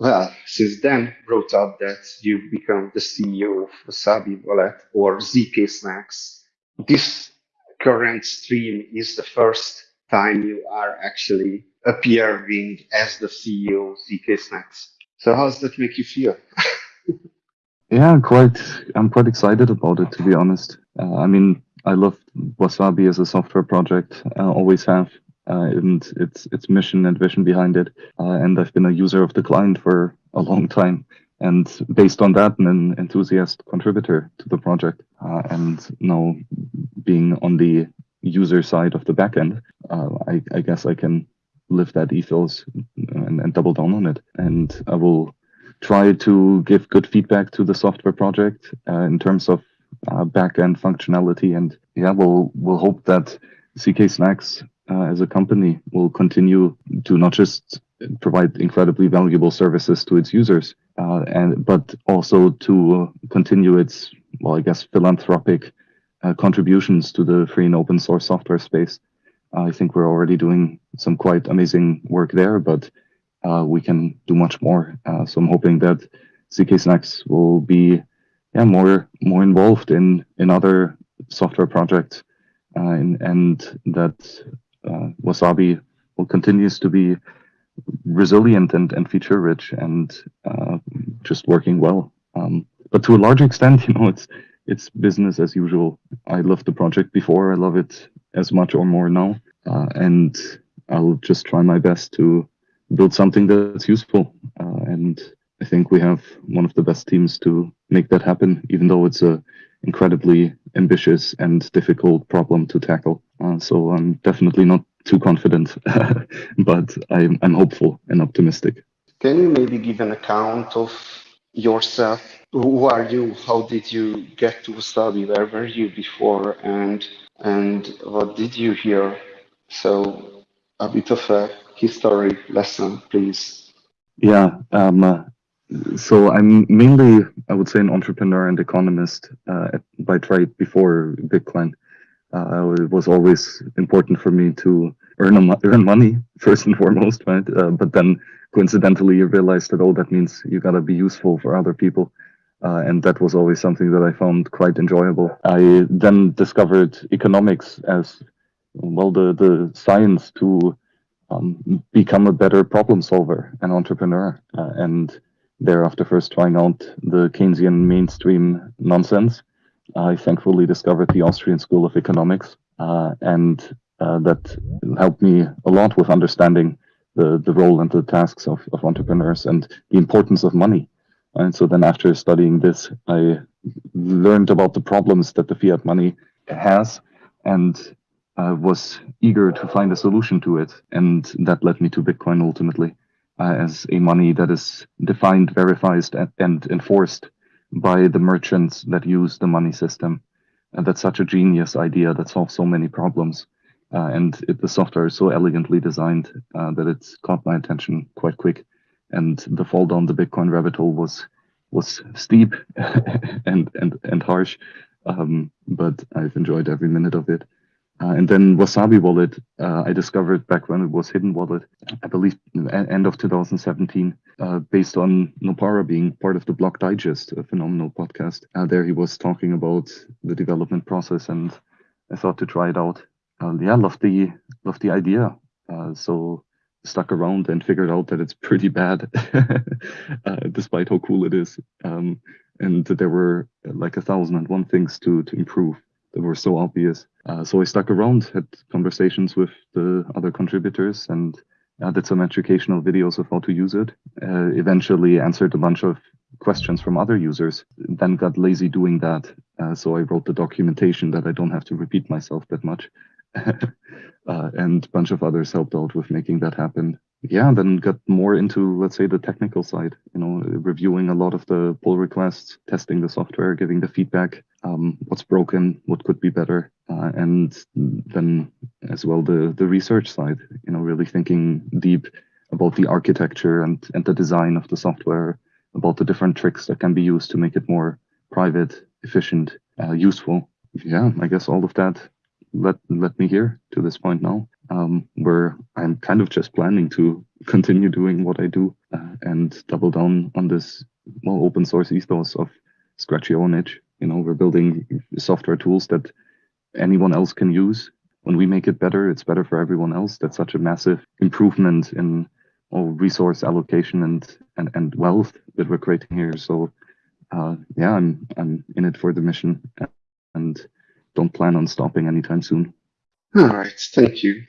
well, since then wrote up that you've become the CEO of Wasabi Wallet or zkSNACKs. This current stream is the first time you are actually appearing as the CEO of zkSNACKs. So how does that make you feel? yeah, quite. I'm quite excited about it, to be honest. Uh, I mean, I love Wasabi as a software project. I always have and its its mission and vision behind it. Uh, and I've been a user of the client for a long time, and based on that, an enthusiast contributor to the project. Uh, and now being on the user side of the backend, I, I guess I can live that ethos and, and double down on it. And I will try to give good feedback to the software project uh, in terms of uh, backend functionality. And yeah, we'll we'll hope that zkSNACKs uh, as a company will continue to not just provide incredibly valuable services to its users, uh, and but also to continue its well, I guess philanthropic uh, contributions to the free and open source software space. I think we're already doing some quite amazing work there, but uh, we can do much more. Uh, so I'm hoping that zkSNACKs will be yeah more more involved in in other software projects, uh, and, and that Wasabi will continues to be resilient and, and feature rich and uh, just working well. Um, but to a large extent, you know, it's it's business as usual. I loved the project before. I love it as much or more now, uh, and I'll just try my best to build something that's useful. Uh, and I think we have one of the best teams to make that happen, even though it's a incredibly ambitious and difficult problem to tackle. Uh, so I'm definitely not too confident, but I'm, I'm hopeful and optimistic. Can you maybe give an account of yourself? Who are you? How did you get to Wasabi? Where were you before? And and what did you hear? So a bit of a history lesson, please. Yeah. Um, so I'm mainly, I would say, an entrepreneur and economist uh, by trade before Bitcoin. Uh, it was always important for me to earn a, earn money first and foremost, right? Uh, but then coincidentally, you realize that oh, that means you gotta be useful for other people. Uh, and that was always something that I found quite enjoyable. I then discovered economics as well, the, the science to um, become a better problem solver and entrepreneur. Uh, and thereafter, first trying out the Keynesian mainstream nonsense, I thankfully discovered the Austrian School of Economics. Uh, and uh, that helped me a lot with understanding the, the role and the tasks of, of entrepreneurs and the importance of money. And so then after studying this, I learned about the problems that the fiat money has and uh, was eager to find a solution to it. And that led me to Bitcoin ultimately as a money that is defined, verified, and enforced by the merchants that use the money system. And that's such a genius idea that solves so many problems. Uh, and it, the software is so elegantly designed uh, that it's caught my attention quite quick. And the fall down the Bitcoin rabbit hole was was steep and and and harsh, um, but I've enjoyed every minute of it. Uh, and then Wasabi Wallet, uh, I discovered back when it was HiddenWallet, I believe end of 2017, uh, based on Nopara being part of the Block Digest, a phenomenal podcast. Uh, there he was talking about the development process, and I thought to try it out. yeah, love the love the idea. Uh, so stuck around and figured out that it's pretty bad, uh, despite how cool it is. Um, and there were like a thousand and one things to to improve that were so obvious. Uh, so I stuck around, had conversations with the other contributors, and uh, did some educational videos of how to use it. Uh, eventually answered a bunch of questions from other users, then got lazy doing that. Uh, so I wrote the documentation that I don't have to repeat myself that much. Uh, and a bunch of others helped out with making that happen yeah, then got more into, let's say, the technical side, you know, reviewing a lot of the pull requests, testing the software, giving the feedback, um, what's broken, what could be better, uh, and then as well the the research side, you know, really thinking deep about the architecture and and the design of the software, about the different tricks that can be used to make it more private, efficient, uh, useful. Yeah, I guess all of that let let me here to this point now um, where I'm kind of just planning to continue doing what I do uh, and double down on this well open source ethos of scratch your own itch. You know, we're building software tools that anyone else can use. When we make it better, it's better for everyone else. That's such a massive improvement in all resource allocation and, and, and wealth that we're creating here. So uh, yeah, I'm I'm in it for the mission and don't plan on stopping anytime soon. All right, thank you.